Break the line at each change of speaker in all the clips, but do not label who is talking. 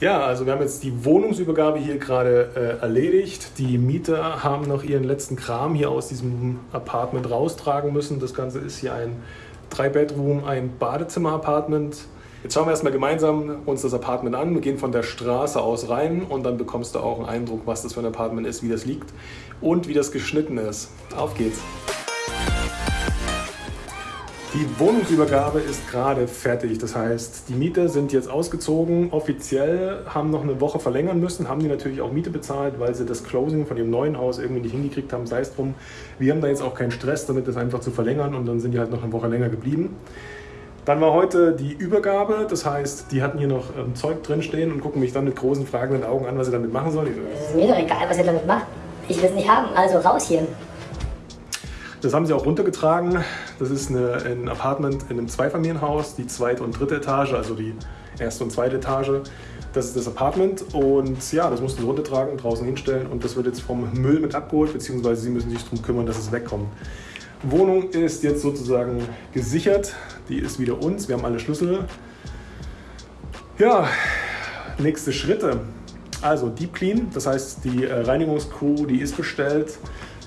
Ja, also wir haben jetzt die Wohnungsübergabe hier gerade äh, erledigt. Die Mieter haben noch ihren letzten Kram hier aus diesem Apartment raustragen müssen. Das Ganze ist hier ein Drei-Bedroom, ein Badezimmer-Apartment. Jetzt schauen wir erstmal gemeinsam uns das Apartment an. Wir gehen von der Straße aus rein und dann bekommst du auch einen Eindruck, was das für ein Apartment ist, wie das liegt und wie das geschnitten ist. Auf geht's! Die Wohnungsübergabe ist gerade fertig. Das heißt, die Mieter sind jetzt ausgezogen. Offiziell haben noch eine Woche verlängern müssen, haben die natürlich auch Miete bezahlt, weil sie das Closing von ihrem neuen Haus irgendwie nicht hingekriegt haben, sei es drum. Wir haben da jetzt auch keinen Stress damit, das einfach zu verlängern und dann sind die halt noch eine Woche länger geblieben. Dann war heute die Übergabe, das heißt, die hatten hier noch ähm, Zeug drinstehen und gucken mich dann mit großen fragenden Augen an, was sie damit machen sollen.
Es ist mir doch egal, was ihr damit macht. Ich will es nicht haben, also raus hier.
Das haben sie auch runtergetragen. Das ist eine, ein Apartment in einem Zweifamilienhaus, die zweite und dritte Etage, also die erste und zweite Etage. Das ist das Apartment und ja, das mussten sie runtertragen, draußen hinstellen und das wird jetzt vom Müll mit abgeholt, beziehungsweise sie müssen sich darum kümmern, dass es wegkommt. Wohnung ist jetzt sozusagen gesichert, die ist wieder uns, wir haben alle Schlüssel. Ja, nächste Schritte. Also Deep Clean, das heißt die äh, Reinigungscrew, die ist bestellt.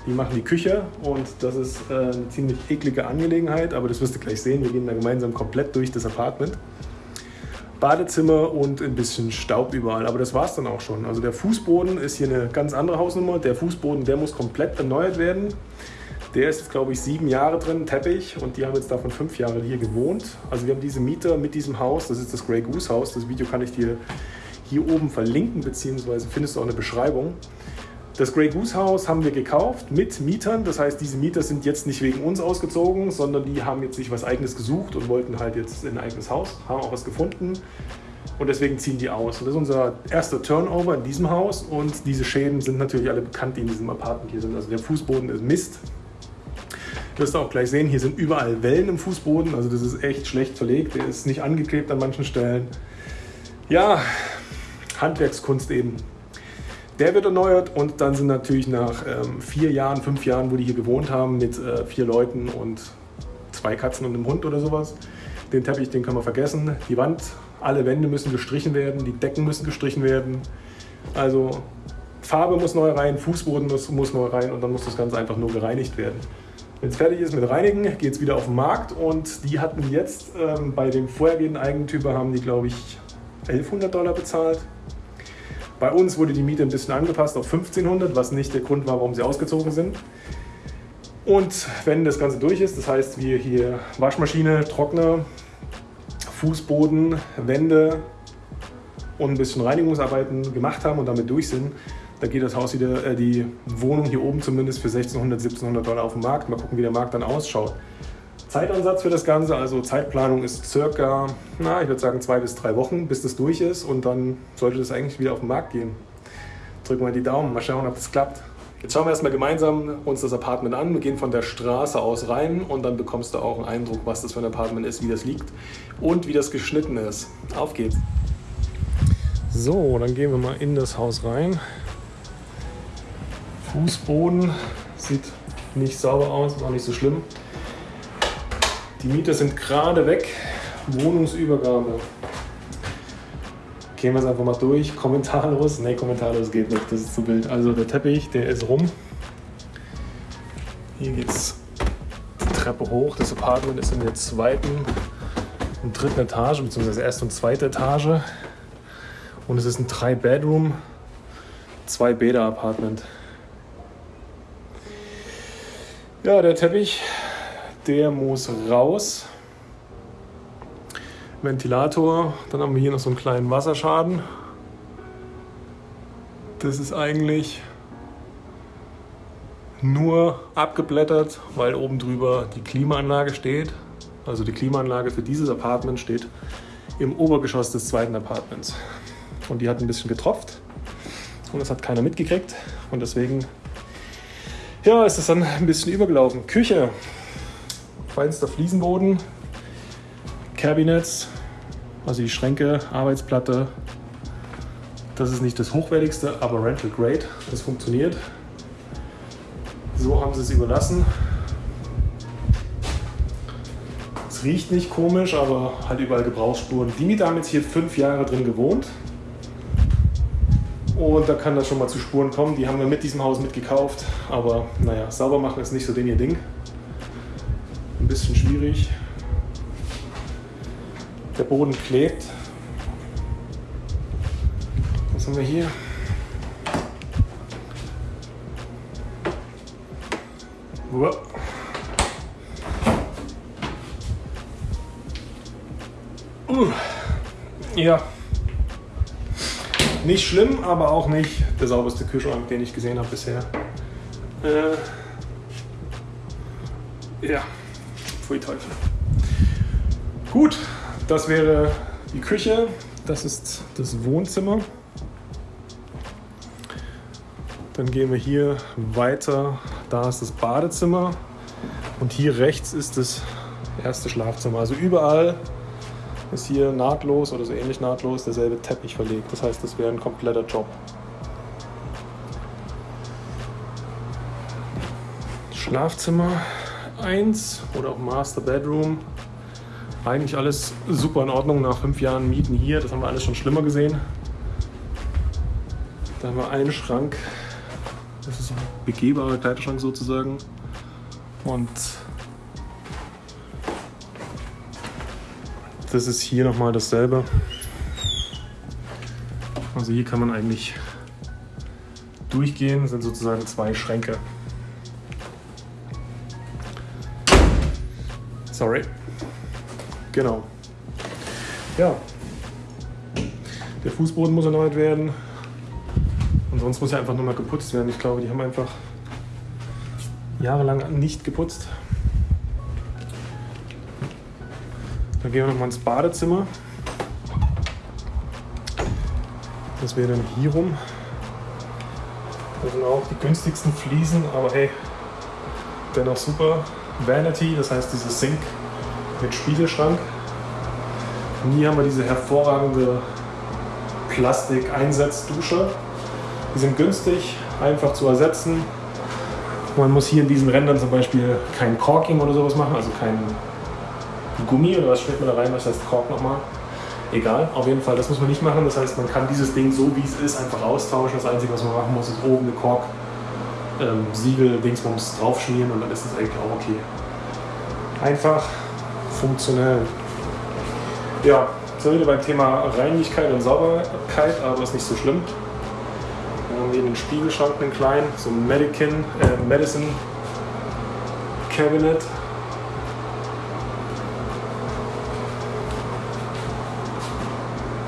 Die machen die Küche und das ist äh, eine ziemlich eklige Angelegenheit, aber das wirst du gleich sehen. Wir gehen da gemeinsam komplett durch das Apartment. Badezimmer und ein bisschen Staub überall, aber das war es dann auch schon. Also der Fußboden ist hier eine ganz andere Hausnummer. Der Fußboden, der muss komplett erneuert werden. Der ist jetzt, glaube ich, sieben Jahre drin, Teppich, und die haben jetzt davon fünf Jahre hier gewohnt. Also wir haben diese Mieter mit diesem Haus, das ist das Grey Goose Haus. Das Video kann ich dir hier oben verlinken, beziehungsweise findest du auch eine Beschreibung. Das Grey Goose Haus haben wir gekauft mit Mietern. Das heißt, diese Mieter sind jetzt nicht wegen uns ausgezogen, sondern die haben jetzt sich was eigenes gesucht und wollten halt jetzt ein eigenes Haus, haben auch was gefunden. Und deswegen ziehen die aus. Und das ist unser erster Turnover in diesem Haus. Und diese Schäden sind natürlich alle bekannt, die in diesem Apartment hier sind. Also der Fußboden ist Mist. Du wirst auch gleich sehen, hier sind überall Wellen im Fußboden. Also das ist echt schlecht verlegt. Der ist nicht angeklebt an manchen Stellen. Ja, Handwerkskunst eben. Der wird erneuert und dann sind natürlich nach ähm, vier Jahren, fünf Jahren, wo die hier gewohnt haben, mit äh, vier Leuten und zwei Katzen und einem Hund oder sowas, den Teppich, den können wir vergessen. Die Wand, alle Wände müssen gestrichen werden, die Decken müssen gestrichen werden. Also Farbe muss neu rein, Fußboden muss, muss neu rein und dann muss das Ganze einfach nur gereinigt werden. Wenn es fertig ist mit Reinigen, geht es wieder auf den Markt und die hatten jetzt ähm, bei dem vorhergehenden Eigentümer, haben die glaube ich 1100 Dollar bezahlt bei uns wurde die Miete ein bisschen angepasst auf 1500, was nicht der Grund war, warum sie ausgezogen sind. Und wenn das Ganze durch ist, das heißt wir hier Waschmaschine, Trockner, Fußboden, Wände und ein bisschen Reinigungsarbeiten gemacht haben und damit durch sind, da geht das Haus wieder, äh, die Wohnung hier oben zumindest für 1600, 1700 Dollar auf den Markt. Mal gucken, wie der Markt dann ausschaut. Zeitansatz für das Ganze, also Zeitplanung ist circa, na, ich würde sagen zwei bis drei Wochen, bis das durch ist und dann sollte das eigentlich wieder auf den Markt gehen. Drücken wir die Daumen, mal schauen, ob das klappt. Jetzt schauen wir erstmal gemeinsam uns das Apartment an. Wir gehen von der Straße aus rein und dann bekommst du auch einen Eindruck, was das für ein Apartment ist, wie das liegt und wie das geschnitten ist. Auf geht's! So, dann gehen wir mal in das Haus rein. Fußboden sieht nicht sauber aus, ist auch nicht so schlimm. Die Mieter sind gerade weg. Wohnungsübergabe. Gehen wir es einfach mal durch. Kommentarlos. Ne, kommentarlos geht nicht. Das ist zu wild. Also der Teppich, der ist rum. Hier geht es die Treppe hoch. Das Apartment ist in der zweiten und dritten Etage, beziehungsweise erste und zweite Etage. Und es ist ein 3-Bedroom, zwei Bäder-Apartment. Ja, der Teppich der muss raus. Ventilator, dann haben wir hier noch so einen kleinen Wasserschaden. Das ist eigentlich nur abgeblättert, weil oben drüber die Klimaanlage steht. Also die Klimaanlage für dieses Apartment steht im Obergeschoss des zweiten Apartments. Und die hat ein bisschen getropft und das hat keiner mitgekriegt und deswegen ja, ist es dann ein bisschen übergelaufen. Küche, feinster Fliesenboden, Cabinets, also die Schränke, Arbeitsplatte. Das ist nicht das hochwertigste, aber Rental Grade, das funktioniert. So haben sie es überlassen. Es riecht nicht komisch, aber halt überall Gebrauchsspuren. Die Mieter haben jetzt hier fünf Jahre drin gewohnt. Und da kann das schon mal zu Spuren kommen. Die haben wir mit diesem Haus mitgekauft. Aber naja, sauber machen ist nicht so den ihr Ding. Ein bisschen schwierig. Der Boden klebt. Was haben wir hier? Uah. Ja. Nicht schlimm, aber auch nicht der sauberste Kühlschrank, den ich gesehen habe bisher. Äh, ja, pfui Teufel. Gut, das wäre die Küche. Das ist das Wohnzimmer. Dann gehen wir hier weiter. Da ist das Badezimmer. Und hier rechts ist das erste Schlafzimmer. Also überall ist hier nahtlos oder so ähnlich nahtlos derselbe Teppich verlegt. Das heißt, das wäre ein kompletter Job. Schlafzimmer 1 oder auch Master Bedroom. Eigentlich alles super in Ordnung nach fünf Jahren Mieten hier. Das haben wir alles schon schlimmer gesehen. Da haben wir einen Schrank. Das ist ein begehbarer Kleiderschrank sozusagen. Und das ist hier nochmal dasselbe. Also hier kann man eigentlich durchgehen, das sind sozusagen zwei Schränke. Sorry. Genau. Ja. Der Fußboden muss erneuert werden. Und sonst muss er einfach nur mal geputzt werden. Ich glaube, die haben einfach jahrelang nicht geputzt. Dann gehen wir nochmal ins Badezimmer. Das wäre dann hier rum. Das sind auch die günstigsten Fliesen, aber hey, dennoch super. Vanity, das heißt dieses Sink mit Spiegelschrank. Und hier haben wir diese hervorragende Plastik-Einsatzdusche. Die sind günstig, einfach zu ersetzen. Man muss hier in diesen Rändern zum Beispiel kein Corking oder sowas machen, also kein Gummi oder was schmeckt man da rein, was heißt Kork nochmal. Egal, auf jeden Fall, das muss man nicht machen. Das heißt, man kann dieses Ding so wie es ist einfach austauschen. Das Einzige, was man machen muss, ist oben eine Kork, ähm, Siegel, Dingsbums draufschmieren und dann ist das eigentlich auch okay. Einfach, funktionell. Ja, sind wir wieder beim Thema Reinigkeit und Sauberkeit, aber ist nicht so schlimm. Dann haben wir hier einen Spiegelschrank, einen kleinen, so ein Medican, äh, Medicine Cabinet.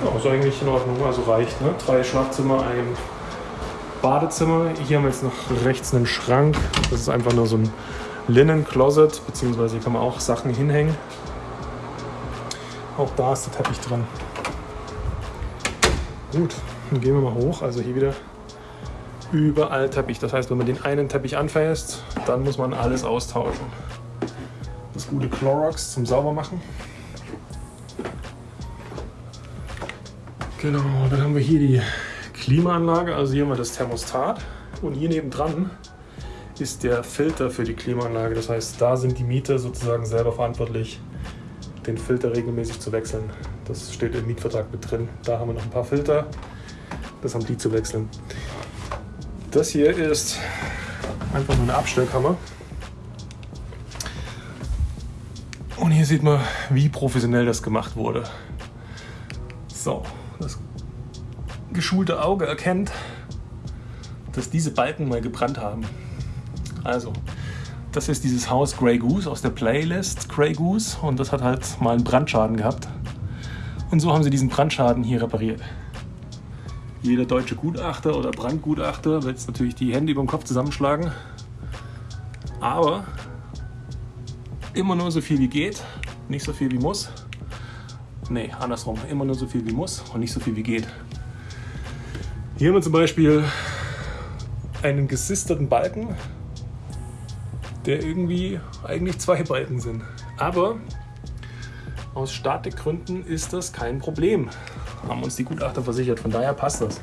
Ja, ist eigentlich in Ordnung, also reicht. Ne? Drei Schlafzimmer, ein Badezimmer. Hier haben wir jetzt noch rechts einen Schrank. Das ist einfach nur so ein Linen-Closet, beziehungsweise hier kann man auch Sachen hinhängen. Auch da ist der Teppich dran. Gut, dann gehen wir mal hoch. Also hier wieder überall Teppich. Das heißt, wenn man den einen Teppich anfasst, dann muss man alles austauschen. Das gute Clorox zum Saubermachen. Genau, dann haben wir hier die Klimaanlage. Also hier haben wir das Thermostat. Und hier nebendran ist der Filter für die Klimaanlage. Das heißt, da sind die Mieter sozusagen selber verantwortlich, den Filter regelmäßig zu wechseln. Das steht im Mietvertrag mit drin. Da haben wir noch ein paar Filter. Das haben die zu wechseln. Das hier ist einfach nur eine Abstellkammer. Und hier sieht man, wie professionell das gemacht wurde. So, geschulte Auge erkennt, dass diese Balken mal gebrannt haben. Also, das ist dieses Haus Grey Goose aus der Playlist Grey Goose und das hat halt mal einen Brandschaden gehabt. Und so haben sie diesen Brandschaden hier repariert. Jeder deutsche Gutachter oder Brandgutachter wird jetzt natürlich die Hände über den Kopf zusammenschlagen. Aber immer nur so viel wie geht, nicht so viel wie muss. Nee, andersrum. Immer nur so viel wie muss und nicht so viel wie geht. Hier haben wir zum Beispiel einen gesisterten Balken, der irgendwie eigentlich zwei Balken sind. Aber aus Statikgründen ist das kein Problem. Haben uns die Gutachter versichert, von daher passt das.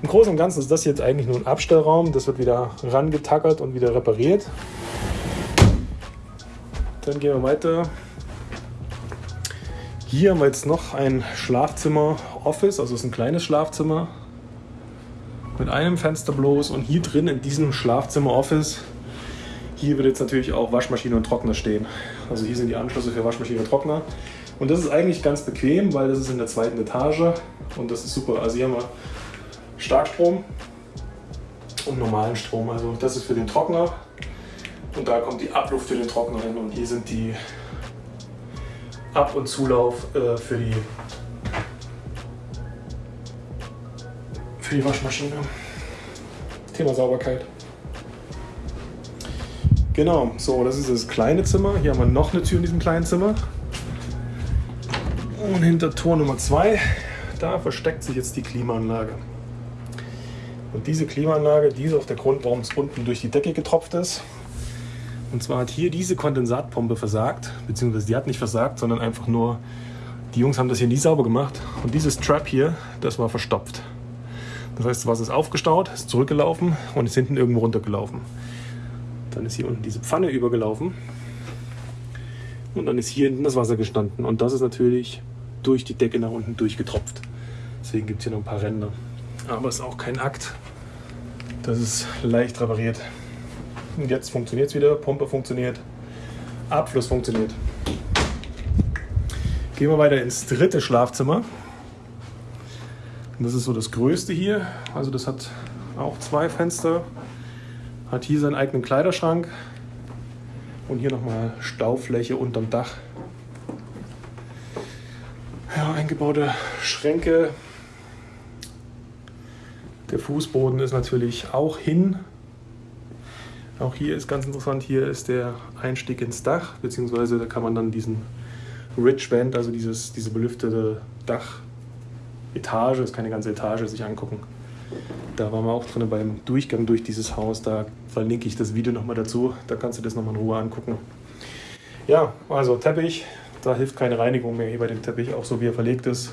Im Großen und Ganzen ist das jetzt eigentlich nur ein Abstellraum. Das wird wieder rangetackert und wieder repariert. Dann gehen wir weiter. Hier haben wir jetzt noch ein Schlafzimmer Office, also es ist ein kleines Schlafzimmer. Mit einem Fenster bloß und hier drin in diesem Schlafzimmer-Office, hier wird jetzt natürlich auch Waschmaschine und Trockner stehen. Also hier sind die Anschlüsse für Waschmaschine und Trockner. Und das ist eigentlich ganz bequem, weil das ist in der zweiten Etage und das ist super. Also hier haben wir Starkstrom und normalen Strom. Also das ist für den Trockner und da kommt die Abluft für den Trockner hin und hier sind die Ab- und Zulauf äh, für die für die Waschmaschine. Thema Sauberkeit. Genau, so, das ist das kleine Zimmer. Hier haben wir noch eine Tür in diesem kleinen Zimmer. Und hinter Tor Nummer 2, da versteckt sich jetzt die Klimaanlage. Und diese Klimaanlage, die ist auch der Grund, warum es unten durch die Decke getropft ist. Und zwar hat hier diese Kondensatpumpe versagt, beziehungsweise die hat nicht versagt, sondern einfach nur, die Jungs haben das hier nie sauber gemacht. Und dieses Trap hier, das war verstopft. Das heißt, das Wasser ist aufgestaut, ist zurückgelaufen und ist hinten irgendwo runtergelaufen. Dann ist hier unten diese Pfanne übergelaufen und dann ist hier hinten das Wasser gestanden. Und das ist natürlich durch die Decke nach unten durchgetropft. Deswegen gibt es hier noch ein paar Ränder. Aber es ist auch kein Akt. Das ist leicht repariert. Und jetzt funktioniert es wieder. Pumpe funktioniert. Abfluss funktioniert. Gehen wir weiter ins dritte Schlafzimmer. Das ist so das größte hier. Also das hat auch zwei Fenster. Hat hier seinen eigenen Kleiderschrank. Und hier nochmal Staufläche unterm Dach. Ja, eingebaute Schränke. Der Fußboden ist natürlich auch hin. Auch hier ist ganz interessant, hier ist der Einstieg ins Dach, beziehungsweise da kann man dann diesen Ridge Band, also dieses, diese belüftete Dachetage, ist keine ganze Etage, sich angucken. Da waren wir auch drin beim Durchgang durch dieses Haus. Da verlinke ich das Video nochmal dazu. Da kannst du das nochmal in Ruhe angucken. Ja, also Teppich. Da hilft keine Reinigung mehr hier bei dem Teppich, auch so wie er verlegt ist.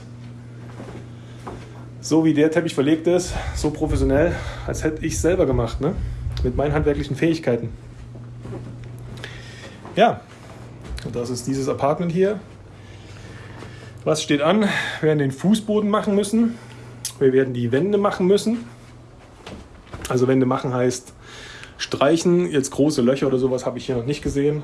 So wie der Teppich verlegt ist, so professionell, als hätte ich es selber gemacht, ne? mit meinen handwerklichen Fähigkeiten. Ja, das ist dieses Apartment hier. Was steht an? Wir werden den Fußboden machen müssen. Wir werden die Wände machen müssen. Also Wände machen heißt streichen. Jetzt große Löcher oder sowas habe ich hier noch nicht gesehen.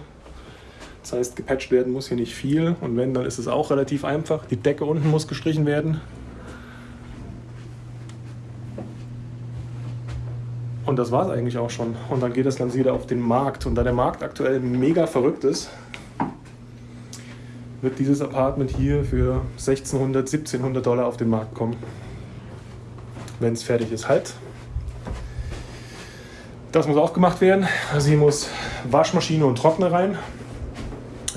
Das heißt, gepatcht werden muss hier nicht viel. Und wenn, dann ist es auch relativ einfach. Die Decke unten muss gestrichen werden. Und das war es eigentlich auch schon. Und dann geht das Ganze wieder auf den Markt. Und da der Markt aktuell mega verrückt ist, wird dieses Apartment hier für 1600, 1700 Dollar auf den Markt kommen. Wenn es fertig ist, halt. Das muss auch gemacht werden. Also hier muss Waschmaschine und Trockner rein.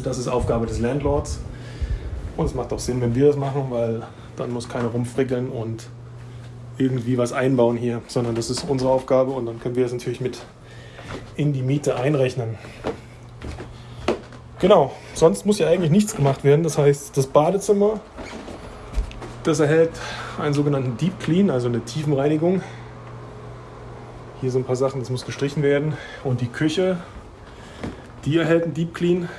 Das ist Aufgabe des Landlords. Und es macht auch Sinn, wenn wir das machen, weil dann muss keiner rumfrickeln und irgendwie was einbauen hier, sondern das ist unsere Aufgabe und dann können wir das natürlich mit in die Miete einrechnen. Genau, sonst muss ja eigentlich nichts gemacht werden. Das heißt, das Badezimmer, das erhält einen sogenannten Deep Clean, also eine Tiefenreinigung. Hier sind ein paar Sachen, das muss gestrichen werden. Und die Küche, die erhält einen Deep Clean.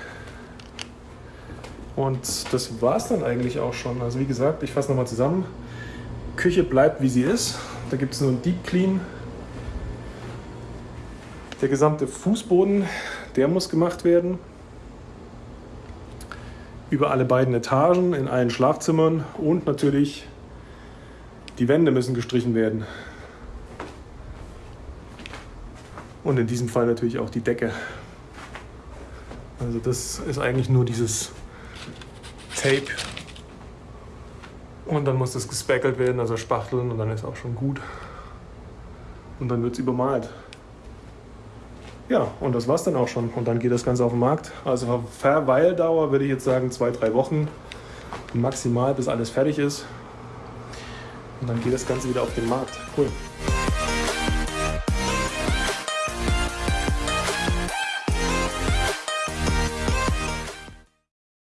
Und das war es dann eigentlich auch schon. Also wie gesagt, ich fasse nochmal zusammen. Küche bleibt wie sie ist. Da gibt es nur einen Deep Clean. Der gesamte Fußboden, der muss gemacht werden. Über alle beiden Etagen, in allen Schlafzimmern und natürlich die Wände müssen gestrichen werden. Und in diesem Fall natürlich auch die Decke. Also das ist eigentlich nur dieses Tape. Und dann muss das gespackelt werden, also spachteln und dann ist auch schon gut. Und dann wird es übermalt. Ja, und das war's dann auch schon. Und dann geht das Ganze auf den Markt. Also Verweildauer würde ich jetzt sagen zwei, drei Wochen maximal, bis alles fertig ist. Und dann geht das Ganze wieder auf den Markt. Cool.